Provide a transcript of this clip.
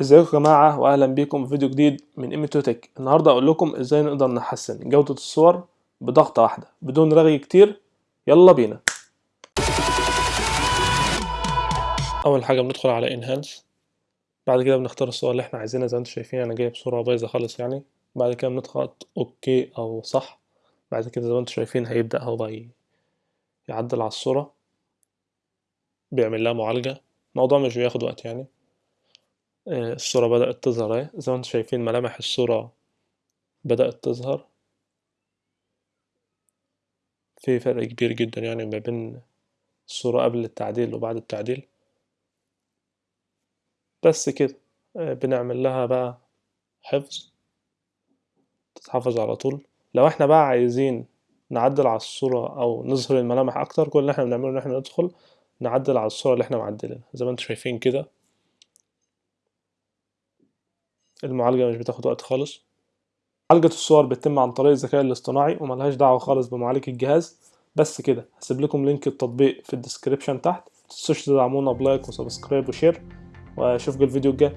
إزيكم يا جماعة؟ واهلا بيكم في فيديو جديد من ايميتوتك النهاردة أقول لكم إزاي نقدر نحسن جودة الصور بضغطة واحدة بدون رغي كتير. يلا بينا. أول حاجة بندخل على إنهانس. بعد كده بنختار الصور اللي إحنا عايزينها. زي ما أنتم شايفين أنا جايب صورة بايظة خالص يعني. بعد كده بنضغط أوكي أو صح. بعد كده زي ما أنتم شايفين هيبدأ هو يعدل على الصورة. بيعمل لها معالجة. الموضوع مش بياخد وقت يعني. الصورة بدأت تظهر أهي. زي ما أنتم شايفين ملامح الصورة بدأت تظهر. في فرق كبير جدا يعني ما بين الصورة قبل التعديل وبعد التعديل. بس كده بنعمل لها بقى حفظ. تتحفظ على طول. لو إحنا بقى عايزين نعدل على الصورة أو نظهر الملامح أكتر كل اللي إحنا بنعمله إن إحنا ندخل نعدل على الصورة اللي إحنا معدلينها. زي ما أنتم شايفين كده. المعالجة مش بتاخد وقت خالص. معالجة الصور بتتم عن طريق الذكاء الاصطناعي وملهاش دعوة خالص بمعالج الجهاز. بس كده هسيب لكم link التطبيق في ال description تحت. متنسوش تدعمونا ب like و subscribe و share. وأشوفكم الفيديو الجاي.